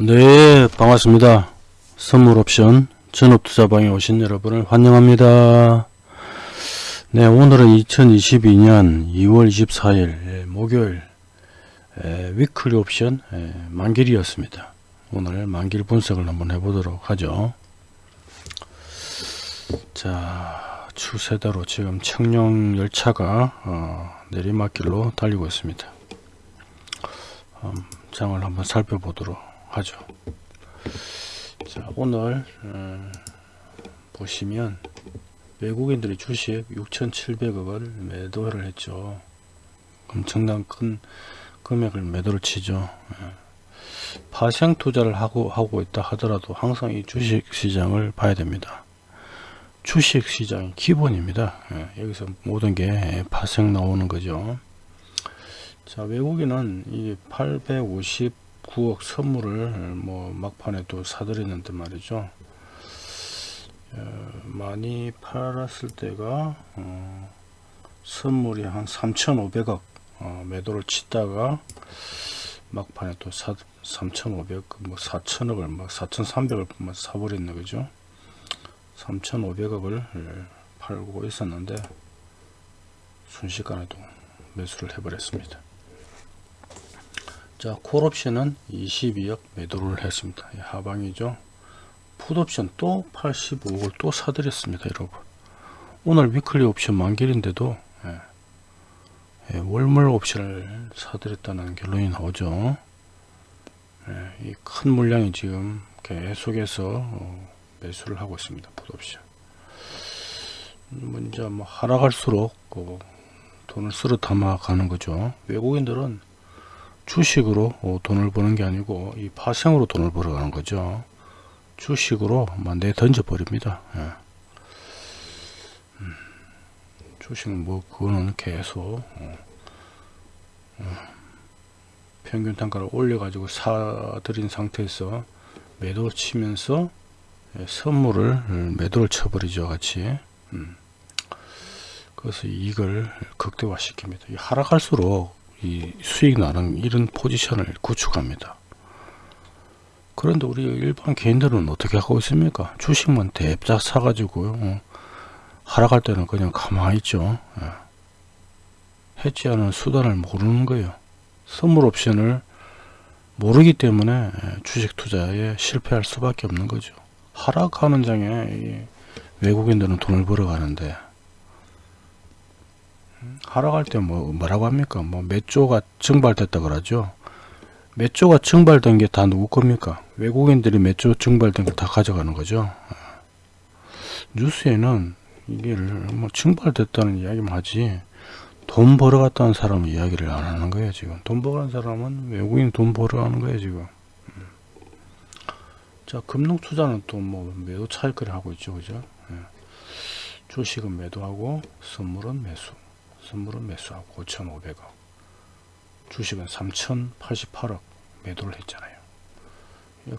네 반갑습니다. 선물옵션 전업투자방에 오신 여러분을 환영합니다. 네 오늘은 2022년 2월 24일 목요일 에, 위클리 옵션 에, 만길이었습니다. 오늘 만길 분석을 한번 해보도록 하죠. 자 추세대로 지금 청룡 열차가 어, 내리막길로 달리고 있습니다. 음, 장을 한번 살펴보도록 하죠. 자, 오늘 음, 보시면 외국인들이 주식 6,700억을 매도를 했죠. 엄청난 큰 금액을 매도를 치죠. 예. 파생 투자를 하고 하고 있다 하더라도 항상 이 주식 시장을 봐야 됩니다. 주식 시장이 기본입니다. 예. 여기서 모든 게 파생 나오는 거죠. 자, 외국인은 이 850 9억 선물을 뭐 막판에 또 사들였는데 말이죠 어, 많이 팔았을 때가 어, 선물이 한 3,500억 어, 매도를 치다가 막판에 또 사, 3,500, 뭐 4,000억을 막 4,300을 뭐 사버렸네 그죠? 3,500억을 팔고 있었는데 순식간에도 매수를 해버렸습니다. 자 콜옵션은 22억 매도를 했습니다. 하방이죠. 풋옵션 또 85억을 또 사드렸습니다 여러분. 오늘 위클리 옵션 만길인데도 예, 예, 월물 옵션을 사드렸다는 결론이 나오죠. 예, 이큰 물량이 지금 계속해서 어, 매수를 하고 있습니다 풋옵션. 먼저 뭐, 뭐 하락할수록 어, 돈을 쓸어 담아 가는 거죠. 외국인들은 주식으로 어, 돈을 버는 게 아니고 이 파생으로 돈을 벌어가는 거죠. 주식으로 내 던져 버립니다. 예. 음, 주식 뭐 그거는 계속 어, 어, 평균 단가를 올려 가지고 사들인 상태에서 매도 치면서 예, 선물을 매도를 쳐버리죠 같이 음. 그래서 이익을 극대화 시킵니다 하락할수록 이 수익 나는 이런 포지션을 구축합니다. 그런데 우리 일반 개인들은 어떻게 하고 있습니까? 주식만 대작 사가지고요. 어, 하락할 때는 그냥 가만히 있죠. 예. 해지하는 수단을 모르는 거예요. 선물 옵션을 모르기 때문에 예, 주식 투자에 실패할 수밖에 없는 거죠. 하락하는 장에 외국인들은 돈을 벌어가는데 하락할 때 뭐 뭐라고 합니까? 뭐 몇 조가 증발됐다 그러죠. 몇 조가 증발된 게 다 누구 겁니까? 외국인들이 몇 조 증발된 걸다 가져가는 거죠. 뉴스에는 이게 뭐 증발됐다는 이야기만 하지 돈 벌어갔다는 사람은 이야기를 안 하는 거예요 지금. 돈 벌어간 사람은 외국인 돈 벌어가는 거예요 지금. 자 금융 투자는 또 뭐 매도 차익거래 하고 있죠 그죠? 예. 주식은 매도하고 선물은 매수 선물은 매수하고 5,500억 주식은 3,088억 매도를 했잖아요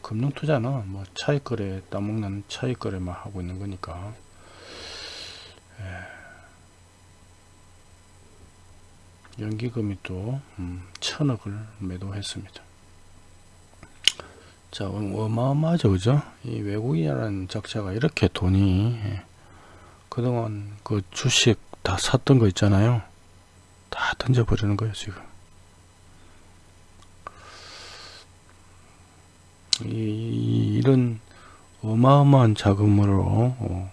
금융투자는 뭐 차익거래 따먹는 차익거래만 하고 있는 거니까 예. 연기금이 또 음, 천억을 매도했습니다 자 어마어마하죠 그죠 이 외국인이라는 적자가 이렇게 돈이 예. 그동안 그 주식 다 샀던 거 있잖아요. 다 던져버리는 거예요 지금. 이, 이런 어마어마한 자금으로 어,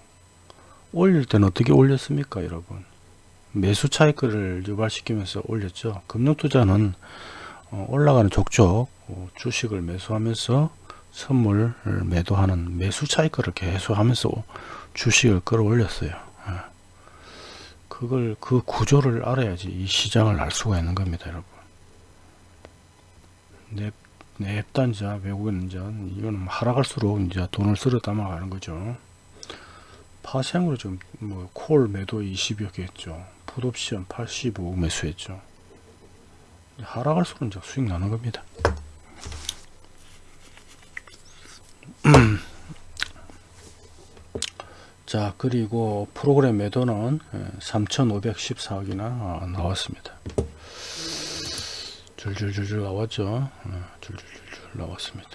올릴 때는 어떻게 올렸습니까 여러분? 매수 차익을 유발시키면서 올렸죠. 금융투자는 어, 올라가는 족족 어, 주식을 매수하면서 선물을 매도하는 매수 차익을 계속 하면서 주식을 끌어올렸어요. 그걸 그 구조를 알아야지 이 시장을 알 수가 있는 겁니다 여러분. nep, nep단자 외국인 자 이거는 뭐 하락할수록 이제 돈을 쓸어 담아가는 거죠. 파생으로 지금 뭐 콜 매도 20여 개 했죠. 풋옵션 85 매수했죠. 하락할수록 이제 수익 나는 겁니다 자 그리고 프로그램 매도는 3514억이나 어, 나왔습니다 줄줄줄줄 나왔죠 어, 줄줄줄줄 나왔습니다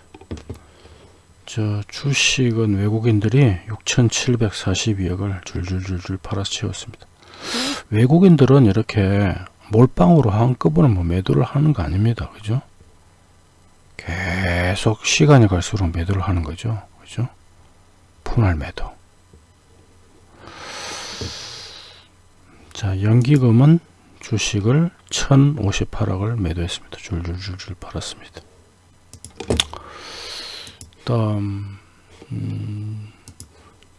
저 주식은 외국인들이 6,742억을 줄줄줄줄 팔아서 채웠습니다. 외국인들은 이렇게 몰빵으로 한꺼번에 뭐 매도를 하는 거 아닙니다. 그죠? 계속 시간이 갈수록 매도를 하는 거죠. 그죠? 분할 매도. 자, 연기금은 주식을 1058억을 매도했습니다. 줄줄줄줄 팔았습니다. 다음 음,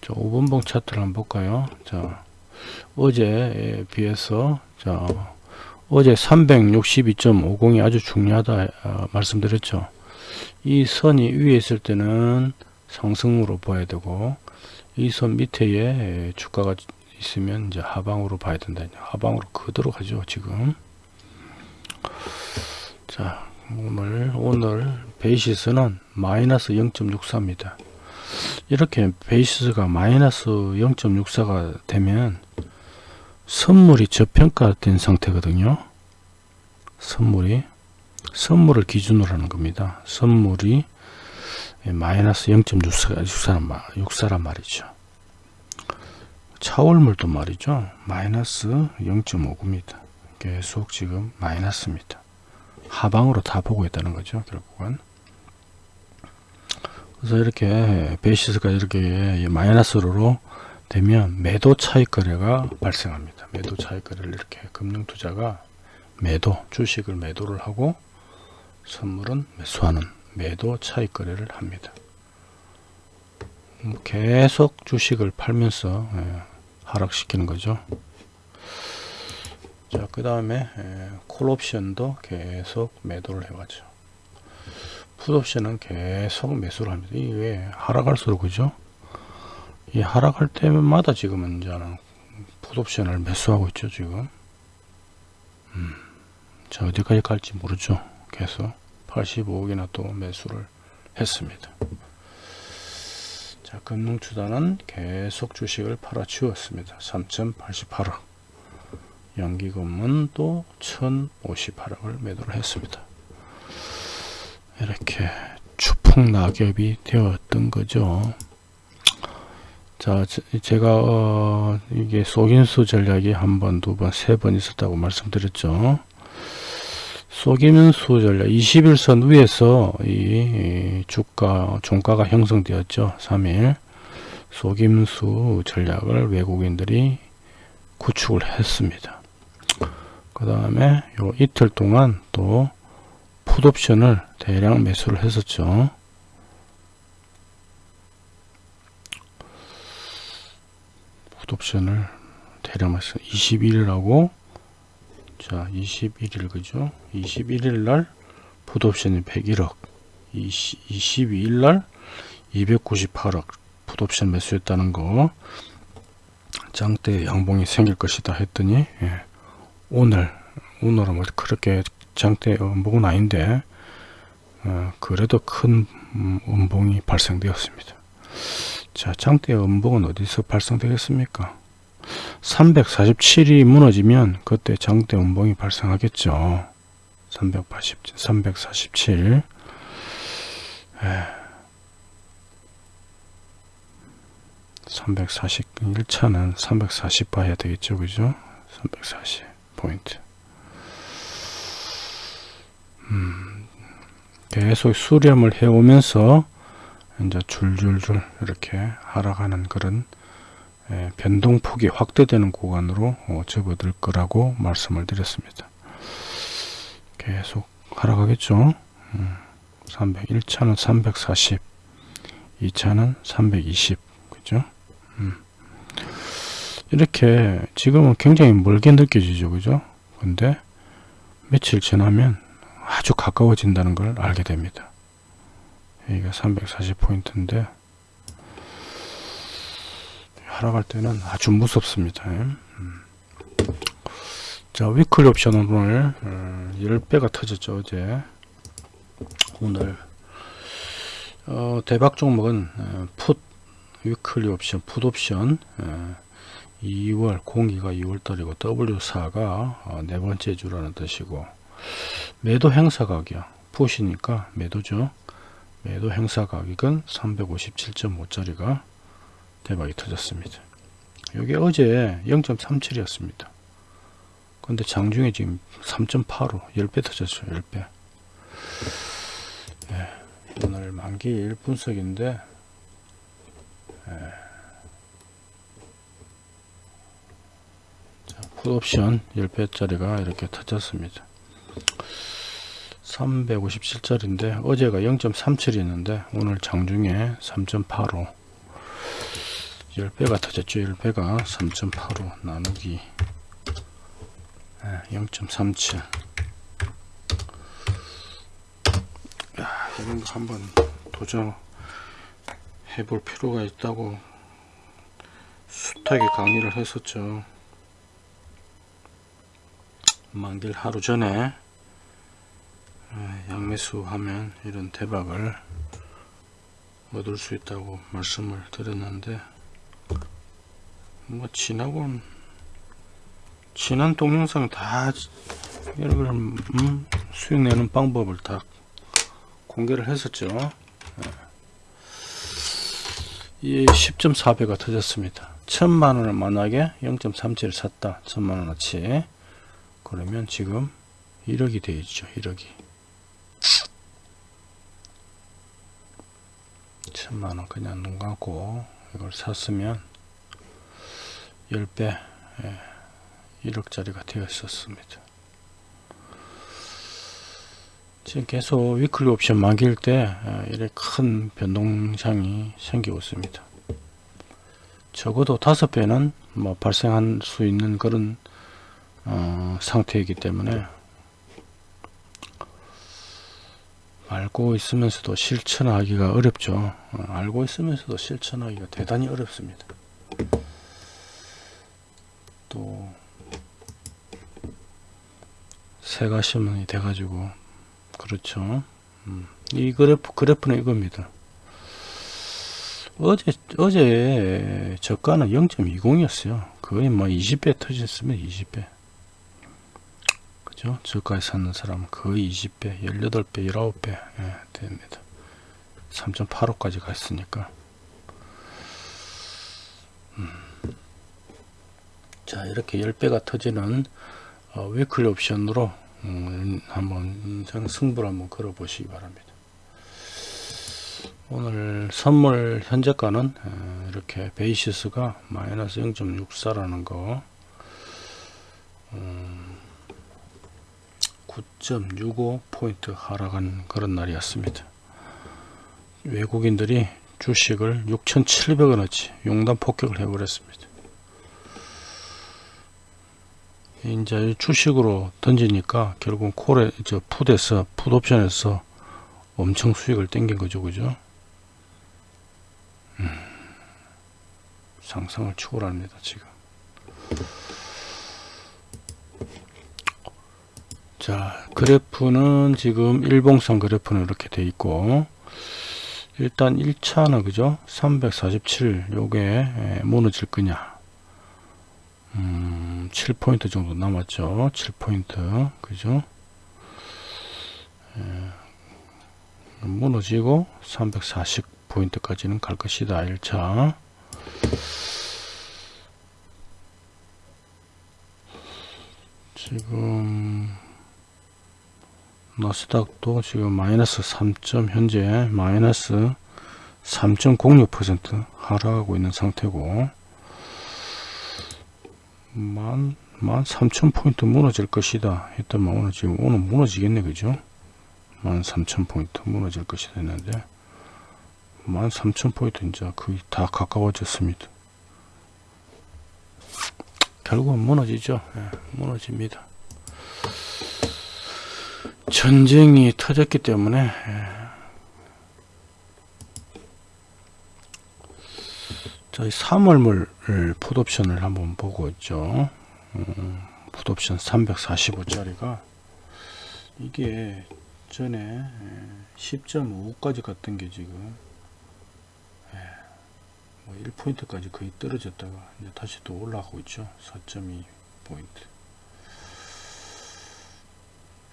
자 5번봉 차트를 한번 볼까요 자 어제에 비해서 자 어제 362.50이 아주 중요하다 아, 말씀드렸죠 이 선이 위에 있을 때는 상승으로 봐야 되고 이 선 밑에 주가가 있으면 이제 하방으로 봐야 된다 하방으로 그대로 가죠 지금 자 오늘 오늘 베이시스는 마이너스 0.64입니다. 이렇게 베이시스가 마이너스 0.64가 되면 선물이 저평가된 상태거든요. 선물이 선물을 기준으로 하는 겁니다. 선물이 마이너스 0.64란 말이죠. 차월물도 말이죠. 마이너스 0.59입니다. 계속 지금 마이너스입니다. 하방으로 다 보고 있다는 거죠. 결국은. 그래서 이렇게 베이시스가 이렇게 마이너스로 되면 매도 차익 거래가 발생합니다. 매도 차익 거래를 이렇게 금융투자가 매도 주식을 매도를 하고 선물은 매수하는 매도 차익 거래를 합니다. 계속 주식을 팔면서 예, 하락시키는 거죠. 자, 그 다음에 콜 옵션도 계속 매도를 해가죠. 풋 옵션은 계속 매수를 합니다. 이게 하락할수록 그죠? 이 하락할 때마다 지금은 이제는 풋 옵션을 매수하고 있죠, 지금. 음, 자, 어디까지 갈지 모르죠. 계속 85억이나 또 매수를 했습니다. 자, 금융투자는 계속 주식을 팔아치웠습니다. 3.88억. 연기금은 또 1058억을 매도를 했습니다. 이렇게 추풍 낙엽이 되었던 거죠. 자, 제가 어, 이게 속인수 전략이 한 번, 두 번, 세 번 있었다고 말씀드렸죠. 속임수 전략 21선 위에서 이 주가 종가가 형성되었죠. 3일 속임수 전략을 외국인들이 구축을 했습니다. 그 다음에 요 이틀 동안 또 풋옵션을 대량 매수를 했었죠. 풋옵션을 대량 매수 21일하고 자 21일 그죠 21일 날 풋옵션이 101억 20, 22일 날 298억 풋옵션 매수했다는 거 장대 양봉이 생길 것이다 했더니 예. 오늘 오늘은 뭐 그렇게 장대 음봉은 아닌데 어, 그래도 큰 음봉이 발생되었습니다. 자 장대 음봉은 어디서 발생되겠습니까? 347이 무너지면 그때 장대 음봉이 발생하겠죠. 380, 347 340 1차는 340 봐야 되겠죠 그죠 340 포인트. 음, 계속 수렴을 해오면서 이제 줄줄줄 이렇게 하락하는 그런 예, 변동폭이 확대되는 구간으로 어, 접어들 거라고 말씀을 드렸습니다. 계속 하락하겠죠. 음, 300, 1차는 340, 2차는 320, 그죠? 음. 이렇게 지금은 굉장히 멀게 느껴지죠 그죠 근데 며칠 지나면 아주 가까워진다는 걸 알게 됩니다 여기가 340포인트인데 하락할 때는 아주 무섭습니다. 음. 자 weekly 옵션은 오늘 10배가 어, 터졌죠 어제. 오늘. 어, 대박 종목은 어, put weekly 옵션 put 옵션 2월 공기가 2월달이고 W4가 어, 네 번째 주라는 뜻이고. 매도 행사 가격. 푸시니까 매도죠. 매도 행사 가격은 357.5짜리가 대박이 터졌습니다. 이게 어제 0.37이었습니다. 근데 장중에 지금 3.85 10배 터졌죠 10배 예, 오늘 만기 1분석인데 예. 자, 풋옵션 10배짜리가 이렇게 터졌습니다 357짜리인데 어제가 0.37이었는데 오늘 장중에 3.85 10배가 터졌죠. 10배가 3.85 나누기. 0.37 야, 이런 거 한번 도전 해볼 필요가 있다고 숱하게 강의를 했었죠. 만길 하루 전에 양매수 하면 이런 대박을 얻을 수 있다고 말씀을 드렸는데 뭐 지나곤 지난 동영상 다 여러분 음, 수익 내는 방법을 다 공개를 했었죠. 이 10.4배가 터졌습니다. 천만원을 만약에 0.37을 샀다. 천만원어치. 그러면 지금 1억이 되어 있죠 1억이. 천만원 그냥 눈 감고 이걸 샀으면 10배 예, 1억짜리가 되어 있었습니다. 지금 계속 위클리 옵션 만기일 때 예, 이렇게 큰 변동장이 생기고 있습니다. 적어도 5배는 뭐 발생할 수 있는 그런 어, 상태이기 때문에 알고 있으면서도 실천하기가 어렵죠. 어, 알고 있으면서도 실천하기가 대단히 어렵습니다 또 새가 시문이 돼 가지고 그렇죠. 음, 이 그래프 그래프는 이겁니다. 어제 어제 저가는 0.20 이었어요. 거의 뭐 20배 터졌으면 20배. 그죠? 저가에 사는 사람은 거의 20배 18배 19배 예, 됩니다. 3.85까지 갔으니까. 음. 자 이렇게 10배가 터지는 어, 위클리 옵션으로 음, 한번 승부를 한번 걸어 보시기 바랍니다. 오늘 선물 현재가는 어, 이렇게 베이시스가 마이너스 0.64라는 거 음, 9.65 포인트 하락한 그런 날이었습니다. 외국인들이 주식을 6,700원어치 용단 폭격을 해버렸습니다 이제 주식으로 던지니까 결국 콜에 저 풋에서 풋 옵션에서 엄청 수익을 땡긴 거죠 그죠? 음, 상상을 초월합니다 지금. 자 그래프는 지금 일봉상 그래프는 이렇게 돼 있고 일단 1차는 그죠? 347 요게 무너질 거냐 음, 7포인트 정도 남았죠. 7포인트. 그죠? 예, 무너지고 340포인트까지는 갈 것이다. 1차. 지금 나스닥도 지금 마이너스 3. 현재 마이너스 3.06% 하락하고 있는 상태고 만, 만 삼천 포인트 무너질 것이다 했더만 오늘 지금 오늘 무너지겠네 그죠? 만 삼천 포인트 무너질 것이다 했는데 만 삼천 포인트 이제 거의 다 가까워졌습니다. 결국은 무너지죠. 예, 무너집니다. 전쟁이 터졌기 때문에 예, 저희 3월물 풋옵션을 한번 보고 있죠. 음, 풋옵션 345짜리가 이게 전에 10.5까지 갔던 게 지금 예, 뭐 1포인트까지 거의 떨어졌다가 이제 다시 또 올라가고 있죠. 4.2 포인트.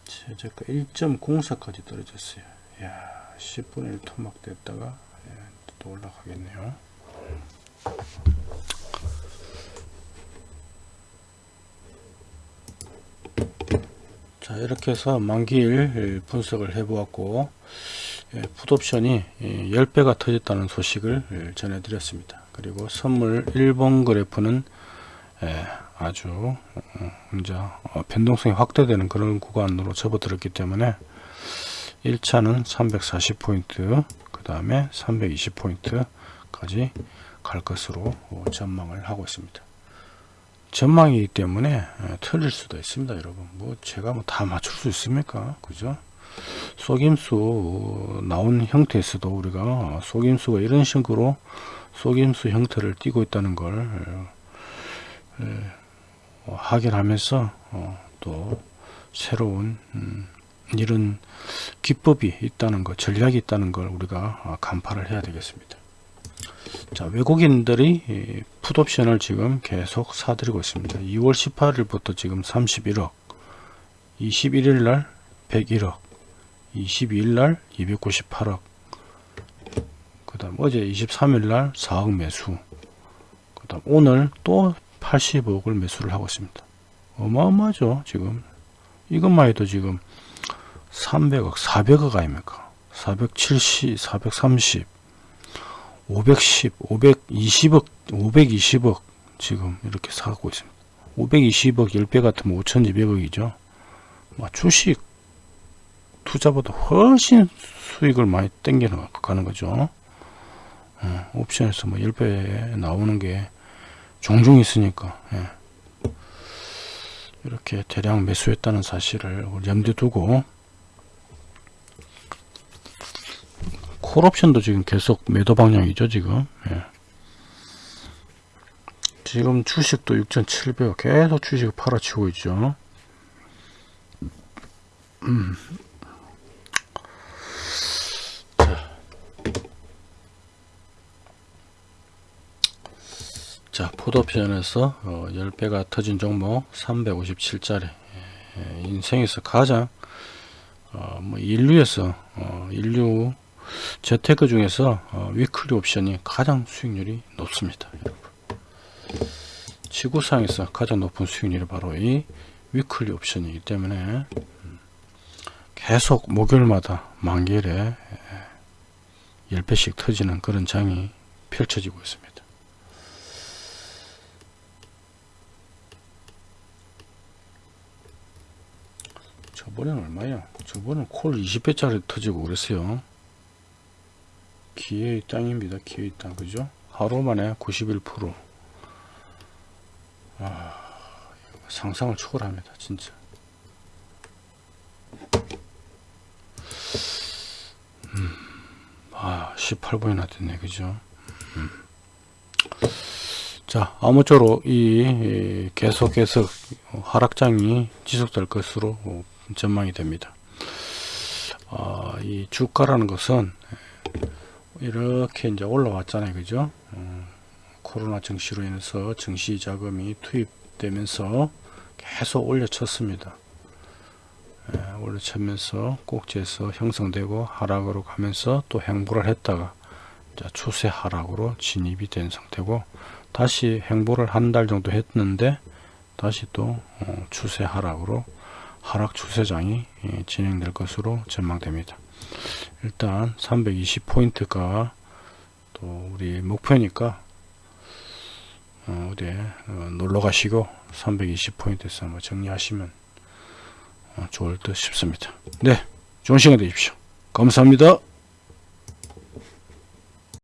최저가 1.04까지 떨어졌어요. 야 10분의 1 토막 됐다가 예, 또 올라가겠네요 자 이렇게 해서 만기일 분석을 해 보았고 예, 풋옵션이 10배가 터졌다는 소식을 예, 전해드렸습니다. 그리고 선물 1번 그래프는 예, 아주 어, 이제 어, 변동성이 확대되는 그런 구간으로 접어들었기 때문에 1차는 340포인트 그 다음에 320포인트까지 갈 것으로 어, 전망을 하고 있습니다 전망이기 때문에 예, 틀릴 수도 있습니다 여러분. 뭐 제가 뭐 다 맞출 수 있습니까? 그죠? 속임수 나온 형태에서도 우리가 속임수가 이런 식으로 속임수 형태를 띠고 있다는 걸 예, 예, 어, 확인하면서 어, 또 새로운 음, 이런 기법이 있다는 것 전략이 있다는 걸 우리가 어, 간파를 해야 되겠습니다 자 외국인들이 풋옵션을 지금 계속 사들이고 있습니다. 2월 18일부터 지금 31억 21일 날 101억 22일 날 298억 그 다음 어제 23일 날 4억 매수 그 다음 오늘 또 80억을 매수를 하고 있습니다. 어마어마하죠 지금. 이것만 해도 지금 300억 400억 아닙니까? 470 430 510 520억 520억 지금 이렇게 사고 있습니다. 520억 10배 같으면 5200억이죠. 주식 투자보다 훨씬 수익을 많이 땡겨 가는 거죠. 어, 옵션에서 뭐 10배 나오는 게 종종 있으니까 예. 이렇게 대량 매수했다는 사실을 염두에 두고 콜옵션도 지금 계속 매도 방향이죠 지금 예. 지금 주식도 6,700원 계속 주식을 팔아치고 있죠 음. 자 풋옵션에서 어, 10배가 터진 종목 357짜리 예, 인생에서 가장 어, 뭐 인류에서 어, 인류 재테크 중에서 어, 위클리 옵션이 가장 수익률이 높습니다 지구상에서 가장 높은 수익률이 바로 이 위클리 옵션이기 때문에 음, 계속 목요일마다 만기일에 10배씩 터지는 그런 장이 펼쳐지고 있습니다 저번에는 얼마야? 저번은 콜 20배짜리 터지고 그랬어요. 기회의 땅입니다. 기회의 땅. 그죠? 하루 만에 91%. 아, 상상을 초월합니다. 진짜. 음, 아, 18분이나 됐네. 그죠? 음. 자, 아무쪼록 이 계속해서 하락장이 지속될 것으로 전망이 됩니다. 어, 이 주가라는 것은 이렇게 이제 올라왔잖아요. 그죠? 어, 코로나 증시로 인해서 증시 자금이 투입되면서 계속 올려쳤습니다. 예, 올려치면서 꼭지에서 형성되고 하락으로 가면서 또 행보를 했다가 추세 하락으로 진입이 된 상태고 다시 행보를 한 달 정도 했는데 다시 또 어, 추세 하락으로 하락 추세장이 예, 진행될 것으로 전망됩니다. 일단 320포인트가 또 우리 목표니까 어, 어디 어, 놀러 가시고 320포인트에서 한번 정리하시면 어, 좋을 듯 싶습니다. 네, 좋은 시간 되십시오. 감사합니다.